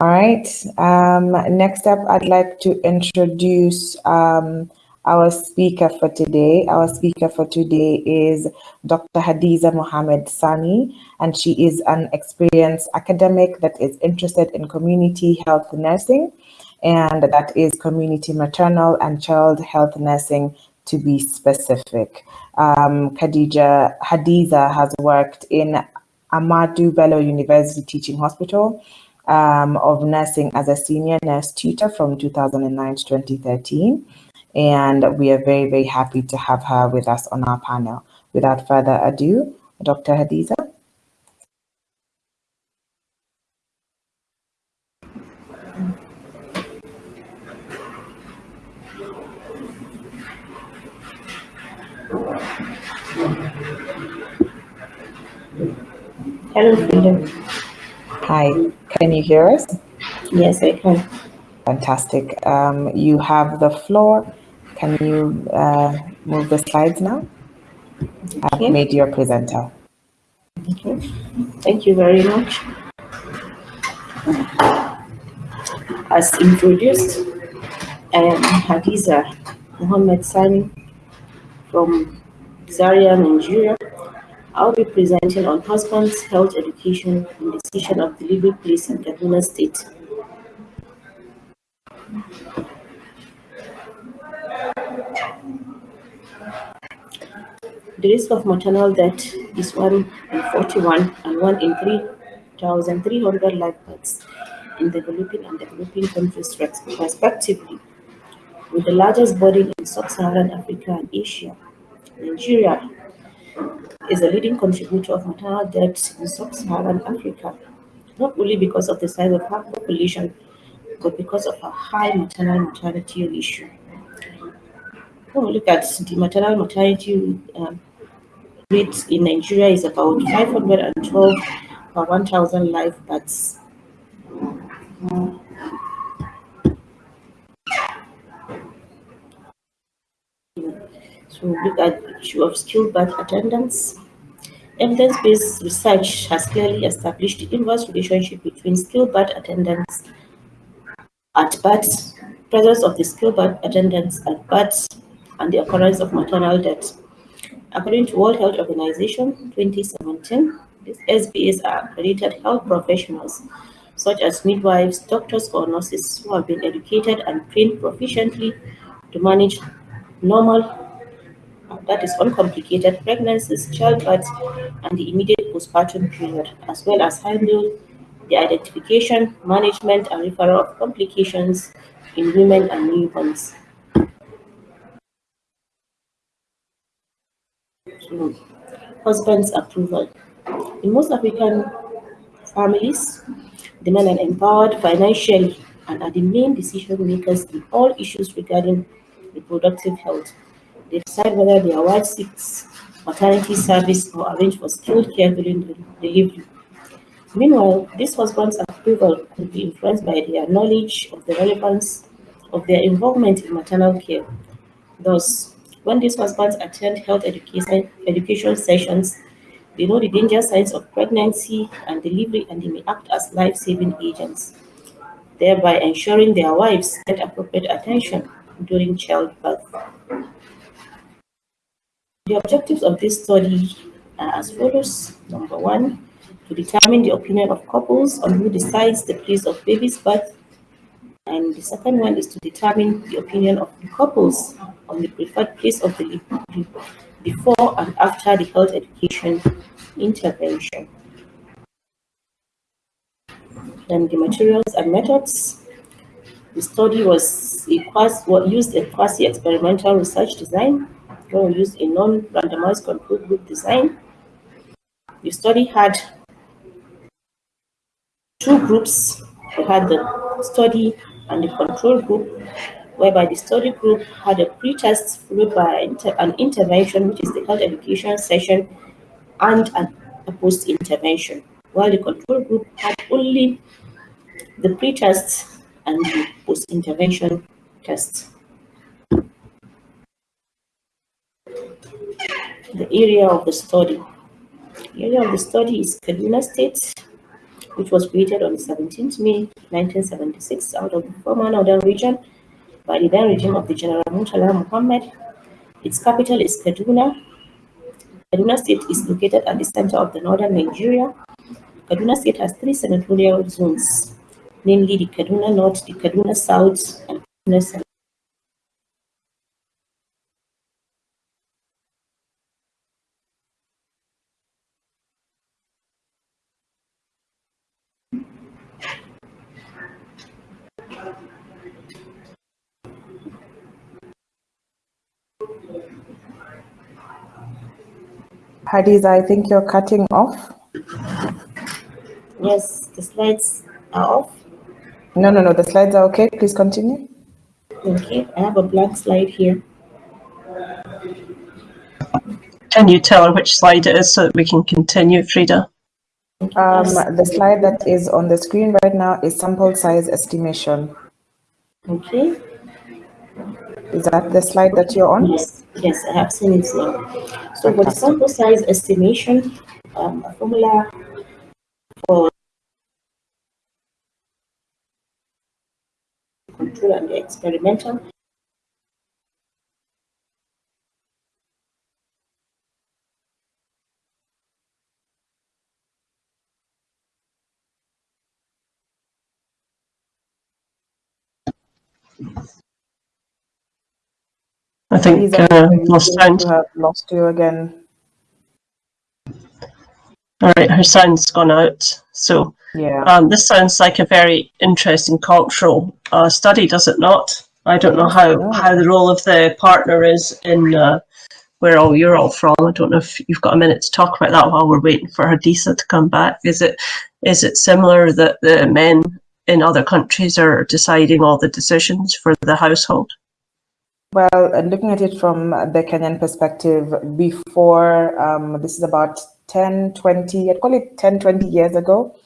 All right. Um, next up, I'd like to introduce um, our speaker for today. Our speaker for today is Dr. Hadiza Mohammed Sani, and she is an experienced academic that is interested in community health nursing, and that is community maternal and child health nursing to be specific. Um, Khadija Hadiza has worked in Ahmadu Bello University Teaching Hospital, um, of nursing as a senior nurse tutor from 2009 to 2013. And we are very, very happy to have her with us on our panel. Without further ado, Dr. Hadiza. Hello, Freedom. Hi, can you hear us? Yes, I can. Fantastic. Um, you have the floor. Can you uh, move the slides now? I've Okay. made you a presenter. Okay. Thank you very much. As introduced, I am Hadiza Mohammed Sani from Zaria, Nigeria. I'll be presenting on husband's health education and decision of delivery place in Kaduna State. The risk of maternal death is 1 in 41 and 1 in 3,300 live births in developing and developing countries respectively, with the largest burden in sub-Saharan Africa and Asia. Nigeria is a leading contributor of maternal deaths in sub-Saharan Africa, not only because of the size of our population, but because of a high maternal mortality ratio. When we look at the maternal mortality um, rate in Nigeria is about 512 per 1,000 live births. So look at the issue of skilled birth attendance. Evidence-based research has clearly established the inverse relationship between skilled birth attendance at birth, presence of the skilled birth attendance at birth, and the occurrence of maternal death. According to World Health Organization 2017, these SBAs are accredited health professionals such as midwives, doctors, or nurses who have been educated and trained proficiently to manage normal, that is uncomplicated pregnancies, childbirth, and the immediate postpartum period, as well as handle the identification, management, and referral of complications in women and newborns. Husband's approval. In most African families, the men are empowered financially and are the main decision makers in all issues regarding reproductive health. They decide whether their wife seeks maternity service or arrange for skilled care during the delivery. Meanwhile, this husband's approval could be influenced by their knowledge of the relevance of their involvement in maternal care. Thus, when these husbands attend health education, education sessions, they know the danger signs of pregnancy and delivery and they may act as life-saving agents, thereby ensuring their wives get appropriate attention during childbirth. The objectives of this study are as follows. Number one, to determine the opinion of couples on who decides the place of baby's birth. And the second one is to determine the opinion of the couples on the preferred place of delivery before and after the health education intervention. Then the materials and methods. The study was quasi, used a quasi-experimental research design. We used a non-randomized control group design. The study had two groups. We had the study and the control group, whereby the study group had a pre-test followed by an intervention, which is the health education session, and a post-intervention, while the control group had only the pre-test and the post-intervention test. The area of the study. The area of the study is Kaduna State, which was created on 17th May 1976 out of the former northern region by the then regime of the General Murtala Muhammad. Its capital is Kaduna. Kaduna State is located at the center of the northern Nigeria. Kaduna State has three senatorial zones, namely the Kaduna North, the Kaduna South, and Kaduna South. Hadiza, I think you're cutting off. Yes, the slides are off. No, no, no, the slides are okay. Please continue. Okay, I have a blank slide here. Can you tell her which slide it is so that we can continue, Frida? Um, the slide that is on the screen right now is sample size estimation. Okay. Is that the slide that you're on? Yes, yes, I have seen it now. So for the sample size estimation, um, a formula for control and the experimental think uh, lost sound. lost you again. All right, her sound's gone out. So Yeah. um, this sounds like a very interesting cultural uh, study, does it not? I don't know how, Yeah. how the role of the partner is in uh, where all you're all from. I don't know if you've got a minute to talk about that while we're waiting for Hadiza to come back. Is it is it similar that the men in other countries are deciding all the decisions for the household? Well, uh, looking at it from the Kenyan perspective, before um, this is about 10, 20, I'd call it 10, 20 years ago,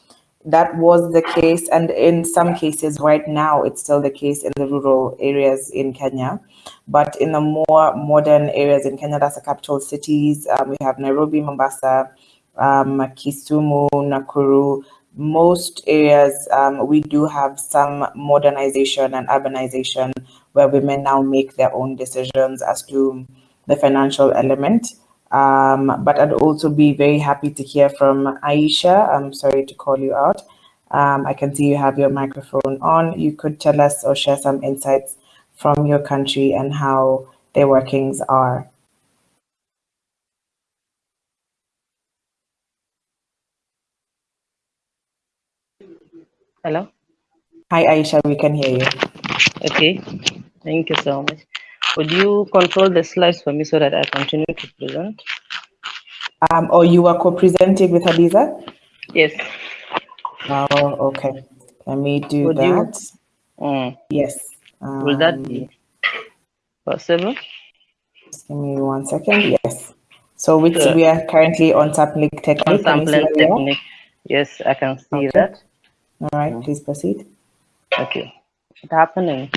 that was the case. And in some cases, right now, it's still the case in the rural areas in Kenya. But in the more modern areas in Kenya, that's the capital cities, um, we have Nairobi, Mombasa, um, Kisumu, Nakuru. Most areas, um, we do have some modernization and urbanization where women now make their own decisions as to the financial element. Um, but I'd also be very happy to hear from Aisha. I'm sorry to call you out. Um, I can see you have your microphone on. You could tell us or share some insights from your country and how their workings are. Hello. Hi, Aisha, we can hear you. Okay. Thank you so much. Would you control the slides for me so that I continue to present? Um, or you are co-presenting with Hadiza? Yes. Oh, okay. Let me do Would you- that. Mm. Yes. Will that Um, be possible? Just give me one second. Yes. So which Sure. we are currently on sampling On technique. You see sampling where we are? technique. Yes, I can see Okay. that. All right, please proceed. Okay. What's happening?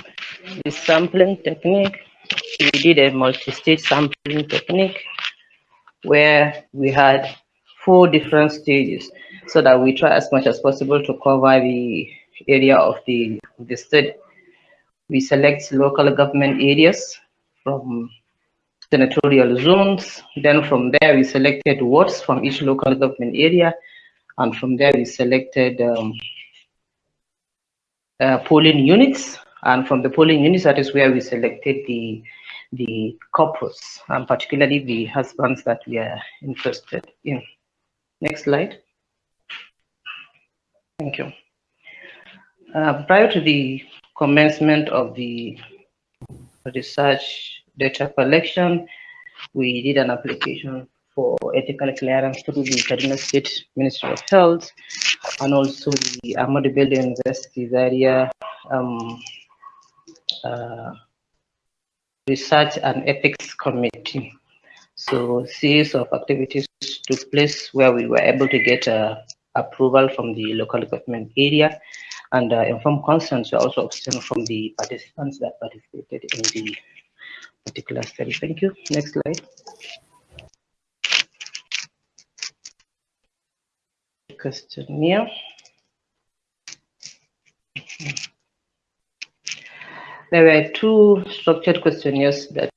The sampling technique, we did a multi-stage sampling technique where we had four different stages so that we try as much as possible to cover the area of the, the state. We select local government areas from senatorial zones. Then from there, we selected wards from each local government area. And from there, we selected um, uh, polling units. And from the polling units, that is where we selected the the couples, and particularly the husbands that we are interested in. Next slide. Thank you. Uh, prior to the commencement of the research data collection, we did an application for ethical clearance through the Kaduna State Ministry of Health and also the Ahmadu Bello University Zaria um, Research and Ethics Committee. So series of activities took place where we were able to get uh, approval from the local government area and uh, informed consents were also obtained from the participants that participated in the particular study. Thank you. Next slide. Questionnaire. There were two structured questionnaires that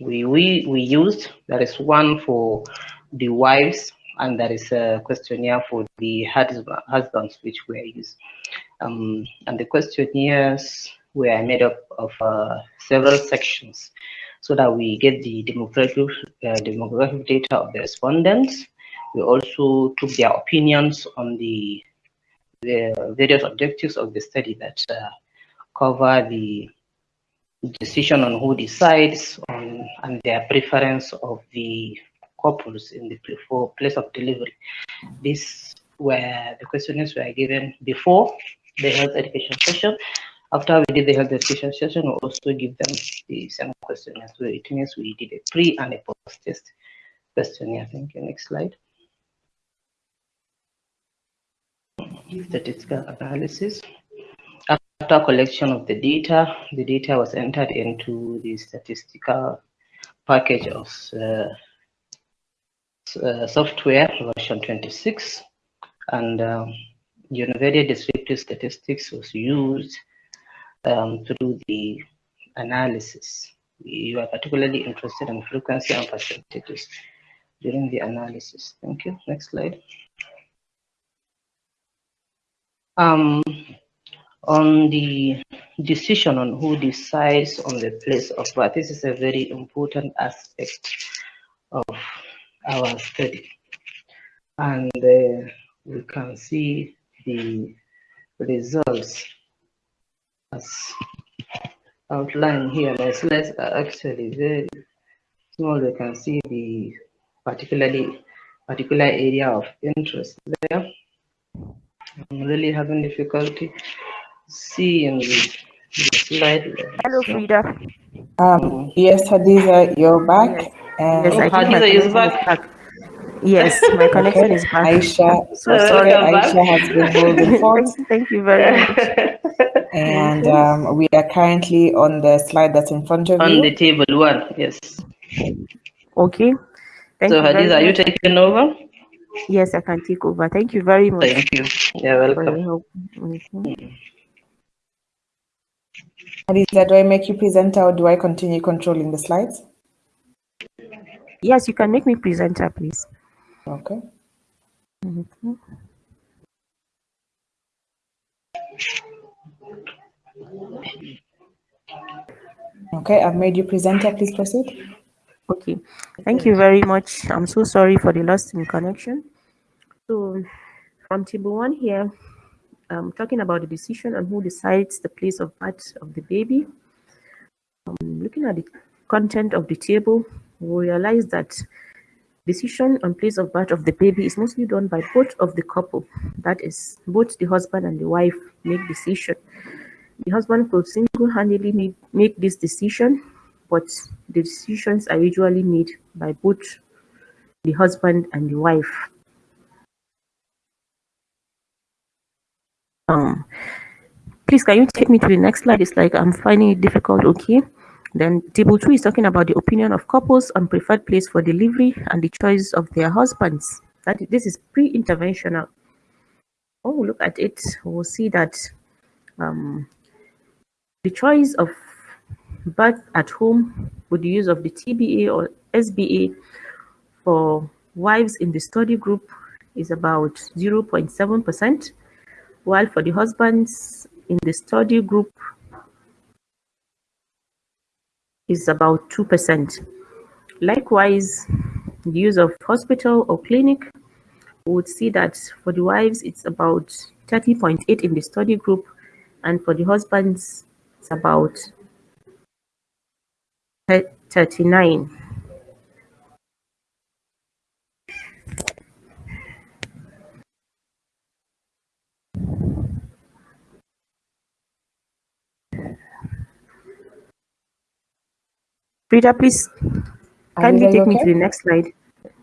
we, we, we used. There is one for the wives and there is a questionnaire for the husbands which were used. Um, and the questionnaires were made up of uh, several sections so that we get the demographic, uh, demographic data of the respondents. We also took their opinions on the, the various objectives of the study that uh, cover the decision on who decides on, and their preference of the couples in the place of delivery. These were the questionnaires were given before the health education session. After we did the health education session, we also give them the same questionnaire. So it means we did a pre and a post test questionnaire. Thank you. Next slide. Statistical analysis. After collection of the data, the data was entered into the statistical package of uh, uh, software version 26 and um, Univariate descriptive statistics was used um, do the analysis. You are particularly interested in frequency and percentages during the analysis. Thank you. Next slide. Um, on the decision on who decides on the place of birth, this is a very important aspect of our study. And uh, we can see the results as outlined here. My slides are actually very small. We can see the particularly particular area of interest there. I'm really having difficulty seeing the, the slide. Hello, Frida. Um, yes, Hadiza, you're back. Yes. And Yes, I my Hadiza is connection back. Yes, my connection is back. Aisha, So sorry, welcome back. Aisha has been holding fort. Thank, thank you very much. And um, we are currently on the slide that's in front of on you. On the table one, yes. Okay. Thank so Hadiza, are you taking over? Yes, I can take over. Thank you very much Thank you. You're welcome. Hadiza, do I make you presenter or do I continue controlling the slides? Yes, you can make me presenter, please. Okay. Mhm. Okay, I've made you presenter. Please proceed. Okay. Thank you very much. I'm so sorry for the loss in connection. So, from table one here, I'm talking about the decision on who decides the place of birth of the baby. Um, looking at the content of the table, we realize that decision on place of birth of the baby is mostly done by both of the couple. That is, both the husband and the wife make decision. The husband could single-handedly make this decision, but the decisions are usually made by both the husband and the wife. Um, please, can you take me to the next slide? It's like I'm finding it difficult. Okay. Then table two is talking about the opinion of couples on preferred place for delivery and the choice of their husbands. That this is pre-interventional. We look at it, we'll see that um, the choice of birth at home with the use of the TBA or SBA for wives in the study group is about 0.7%, while for the husbands in the study group is about 2%. Likewise, the use of hospital or clinic, we would see that for the wives, it's about 30.8 in the study group, and for the husbands, it's about 39. Frida, please kindly take me to the next slide.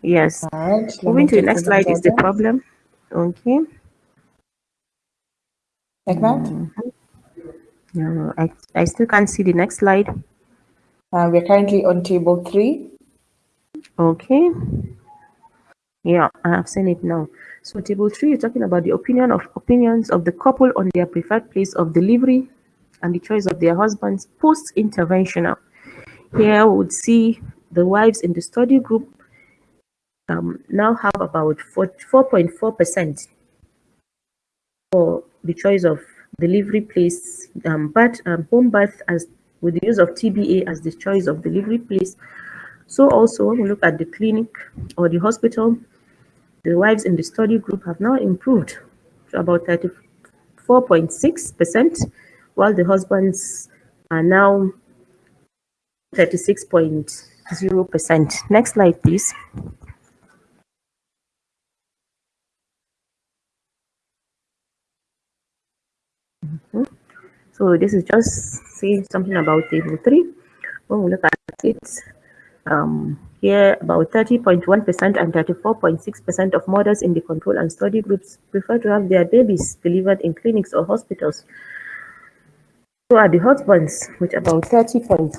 Yes. Right. Moving to the next slide is the problem. Okay. Like that? No, I, I still can't see the next slide. Uh, we're currently on table three. Okay. Yeah, I have seen it now. So table three, you're talking about the opinion of opinions of the couple on their preferred place of delivery and the choice of their husbands post-interventional. Here we would see the wives in the study group um, now have about 4.4% for the choice of delivery place, um, but um, home birth as with the use of TBA as the choice of delivery place. So also when we look at the clinic or the hospital, the wives in the study group have now improved to about 34.6%, while the husbands are now 36.0%. Next slide, please. Mm -hmm. So this is just saying something about table three. When we look at it, um, here about 30.1% and 34.6% of mothers in the control and study groups prefer to have their babies delivered in clinics or hospitals. So are the husbands with about 30.1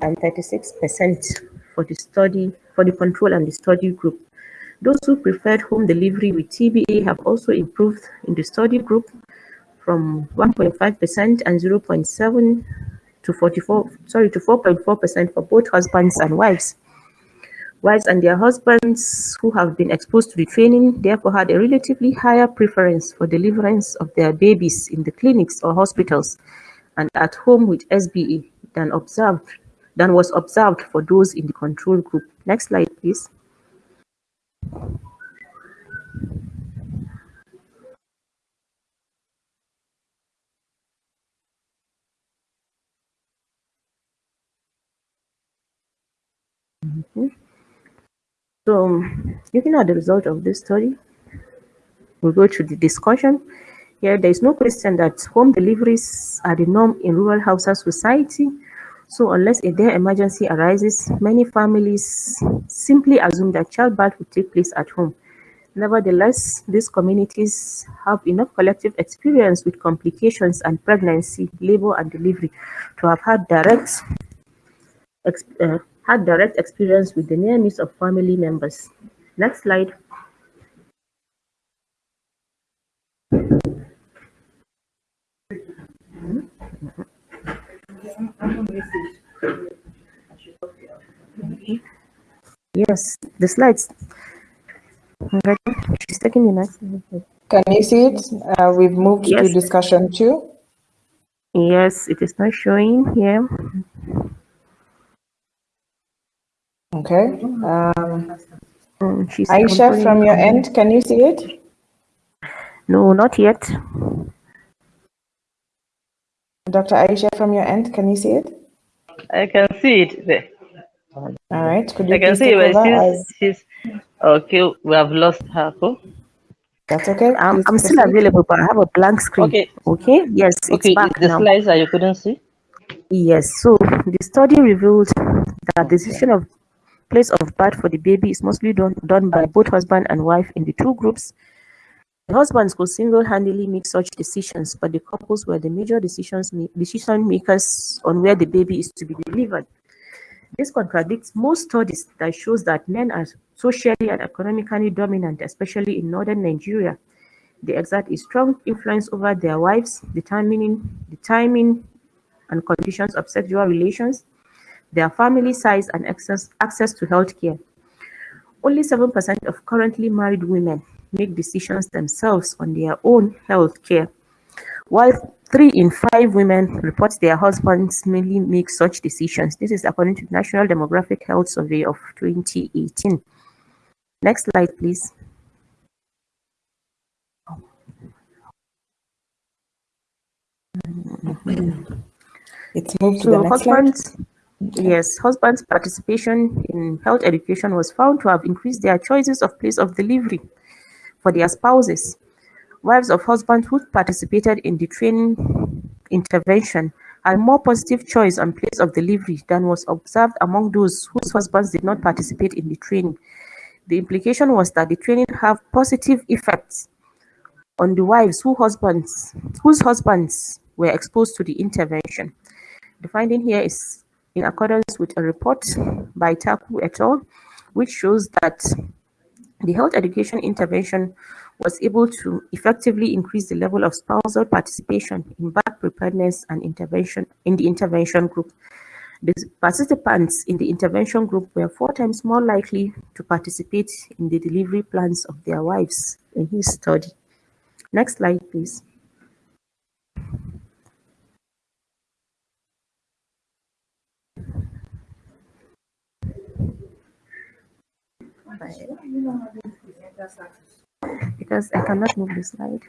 and 36% for the study, for the control and the study group. Those who preferred home delivery with TBA have also improved in the study group from 1.5% and 0.7 to 44, sorry, to 4.4% for both husbands and wives. Wives and their husbands who have been exposed to the training therefore had a relatively higher preference for deliverance of their babies in the clinics or hospitals and at home with SBA than observed than was observed for those in the control group. Next slide, please. Mm -hmm. So, looking at the result of this study, we'll go to the discussion. Here, there is no question that home deliveries are the norm in rural Hausa society. So, unless a dire emergency arises, many families simply assume that childbirth will take place at home. Nevertheless, these communities have enough collective experience with complications and pregnancy, labor, and delivery to have had direct uh, had direct experience with the near of family members. Next slide. Yes, the slides. She's taking the next. Can you see it? Uh, we've moved yes. to discussion two. Yes, it is not showing here. Okay. Um, mm, Aisha, from your end, can you see it? No, not yet. Dr. Aisha, from your end, can you see it? I can see it there. All right. Could you I can see it. She's, she's, okay, we have lost her. Cool. That's okay. Um, I'm, I'm still available, but I have a blank screen. Okay. Okay. Yes, okay. it's back the now. slides that you couldn't see? Yes. So the study revealed that the decision of place of birth for the baby is mostly done, done by both husband and wife in the two groups. The husbands could single-handedly make such decisions, but the couples were the major decisions decision makers on where the baby is to be delivered. This contradicts most studies that shows that men are socially and economically dominant, especially in northern Nigeria. They exert a strong influence over their wives, determining the timing and conditions of sexual relations, their family size and access, access to healthcare. Only 7% of currently married women make decisions themselves on their own health care, while three in five women report their husbands mainly make such decisions. This is according to the National Demographic Health Survey of 2018. Next slide, please. It's moved to so the next husbands, slide. Yes, husbands' participation in health education was found to have increased their choices of place of delivery for their spouses. Wives of husbands who participated in the training intervention had more positive choice on place of delivery than was observed among those whose husbands did not participate in the training. The implication was that the training have positive effects on the wives who husbands, whose husbands were exposed to the intervention. The finding here is in accordance with a report by Taku et al., which shows that The health education intervention was able to effectively increase the level of spousal participation in birth preparedness and intervention in the intervention group. The participants in the intervention group were four times more likely to participate in the delivery plans of their wives in his study. Next slide, please. Because I cannot move the slide.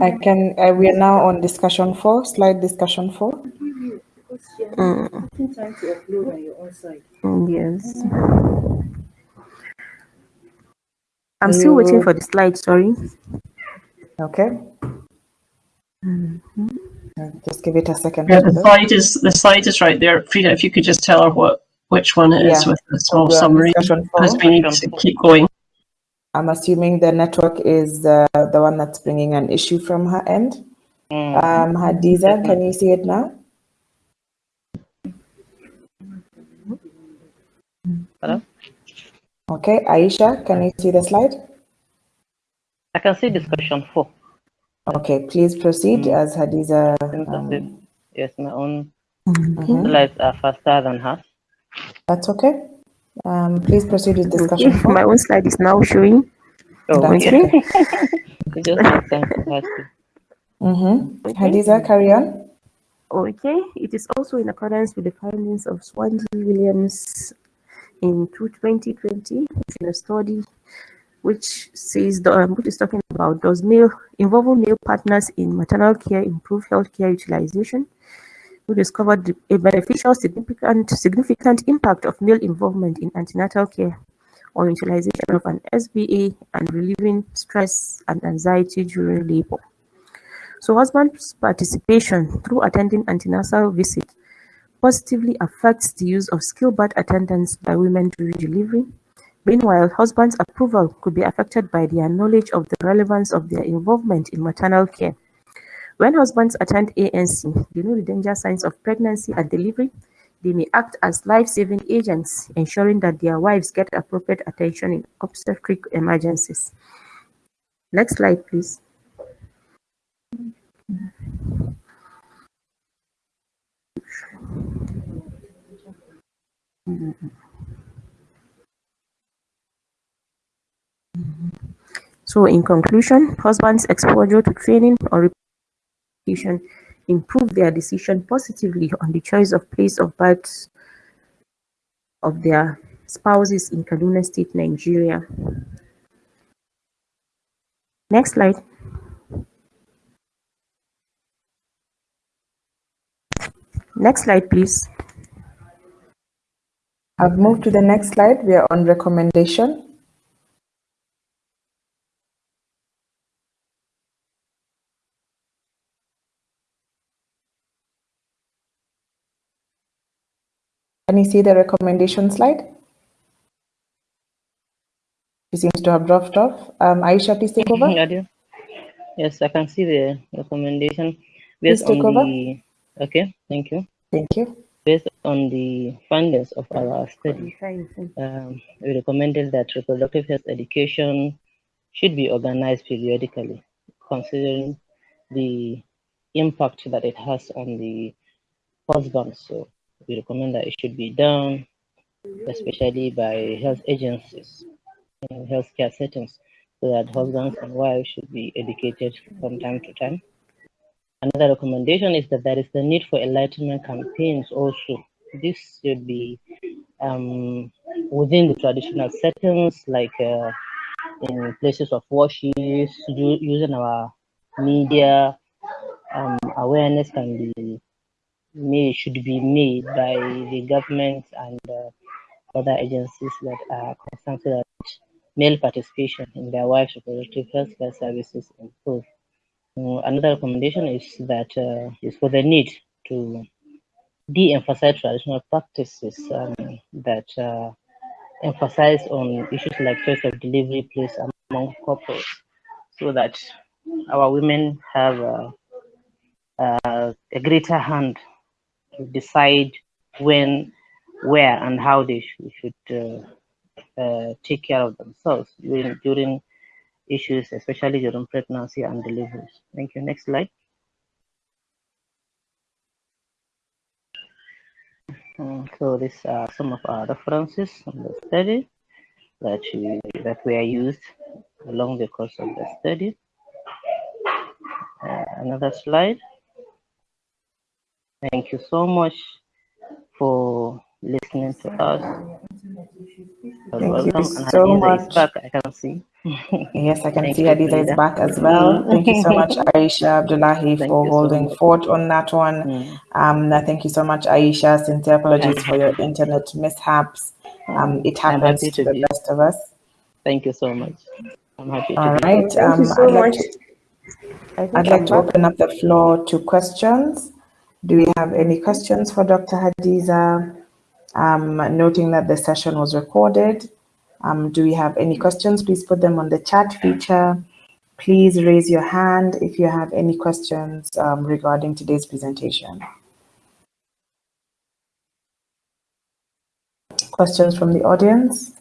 I can, uh, we are now on discussion four, slide discussion four. Mm. Mm, Yes. I'm still waiting for the slide, sorry. Okay. Uh, Just give it a second. Yeah, the slide is the slide is right there. Frida, if you could just tell her what which one it is Yeah. with the small We're summary, because we need to keep going. I'm assuming the network is uh, the one that's bringing an issue from her end. Mm. Um, Hadiza, can you see it now? Hello? Okay, Aisha, can you see the slide? I can see discussion four. Okay, please proceed Mm. as Hadiza. Um, Yes, my own mhm. slides are faster than hers. That's okay. Um, please proceed with discussion four. my own slide is now showing. Oh, That's okay. okay. It just makes sense for her to. Mm-hmm. Okay. Hadiza, carry on. Okay, it is also in accordance with the findings of Swansea Williams in 2020 in a study which says the, um, which is talking about does male involving male partners in maternal care improve healthcare utilization? We discovered a beneficial significant significant impact of male involvement in antenatal care on utilization of an SBA and relieving stress and anxiety during labor. So husband's participation through attending antenatal visit positively affects the use of skill birth attendance by women during delivery. Meanwhile, husband's approval could be affected by their knowledge of the relevance of their involvement in maternal care. When husbands attend ANC, they know the danger signs of pregnancy and delivery. They may act as life-saving agents, ensuring that their wives get appropriate attention in obstetric emergencies. Next slide, please. So, in conclusion, husbands' exposure to training or repetition improve their decision positively on the choice of place of birth of their spouses in Kaduna State, Nigeria. Next slide. Next slide, please. I've moved to the next slide. We are on recommendation. Can you see the recommendation slide? She seems to have dropped off. Um, Aisha, please take over. Yeah. Yes, I can see the recommendation Based Please take on over. the. Okay, thank you. Thank you. Based on the findings of our study, Fine, fine. um, we recommended that reproductive health education should be organized periodically, considering the impact that it has on the husband. So we recommend that it should be done, especially by health agencies in healthcare settings, so that husbands and wives should be educated from time to time. Another recommendation is that there is the need for enlightenment campaigns also. This should be um, within the traditional settings, like uh, in places of worship, using our media. Um, awareness can be made, should be made by the government and uh, other agencies that are concerned that male participation in their wives' reproductive health care services improve. Uh, another recommendation is that uh, is for the need to de-emphasize traditional practices um, that uh, emphasize on issues like choice of delivery place among couples, so that our women have a greater hand to decide when, where, and how they should, should uh, uh, take care of themselves during, during issues, especially during pregnancy and delivery. Thank you. Next slide. Mm, so these are some of our references on the study that we, that were used along the course of the study. Uh, another slide. Thank you so much for listening to us. Thank welcome. you And so Hadiza much. is back, I can see. Yes, I can Thank see you, is back as well. Mm. Thank you so much, Aisha Abdullahi, Thank for you so holding much. fort on that one. Mm. Um, thank you so much, Aisha. Sincere apologies for your internet mishaps. Um, it happens to to the be. best of us. Thank you so much. I'm happy to All be. right. Thank you Um, so I'd like to I think I'd like I'm to open up the floor to questions. Do we have any questions for Dr. Hadiza? Um, noting that the session was recorded. Um, do we have any questions? Please put them on the chat feature. Please raise your hand if you have any questions um, regarding today's presentation. Questions from the audience?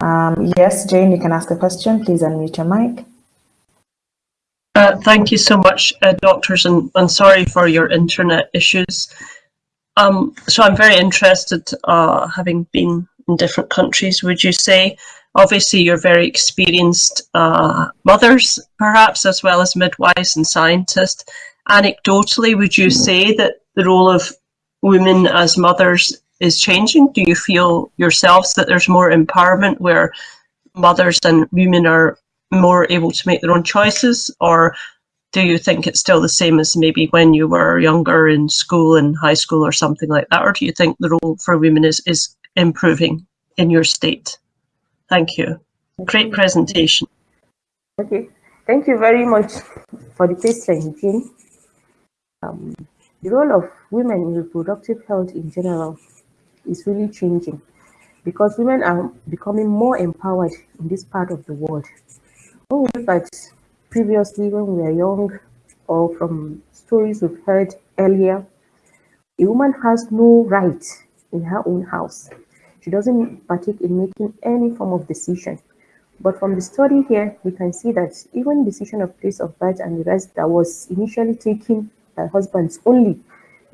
Um, yes, Jane, you can ask a question. Please unmute your mic. Uh, thank you so much, uh, doctors, and, and sorry for your internet issues. Um, so I'm very interested, uh, having been in different countries, would you say, obviously you're very experienced uh, mothers, perhaps, as well as midwives and scientists. Anecdotally, would you say that the role of women as mothers is changing? Do you feel yourselves that there's more empowerment where mothers and women are more able to make their own choices? Or do you think it's still the same as maybe when you were younger in school and high school or something like that? Or do you think the role for women is is improving in your state? Thank you. Great presentation. Okay, thank you very much for the question, Jean. Um, the role of women in reproductive health in general is really changing because women are becoming more empowered in this part of the world. Oh, when we previously when we were young or from stories we've heard earlier, a woman has no right in her own house. She doesn't partake in making any form of decision. But from the study here, we can see that even decision of place of birth and the rest that was initially taken by husbands only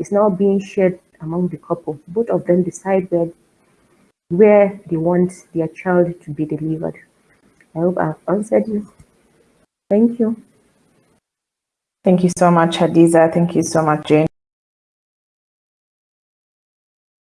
is now being shared among the couple. Both of them decide where where they want their child to be delivered. I hope I've answered you. Thank you. Thank you so much, Hadiza. Thank you so much, Jane.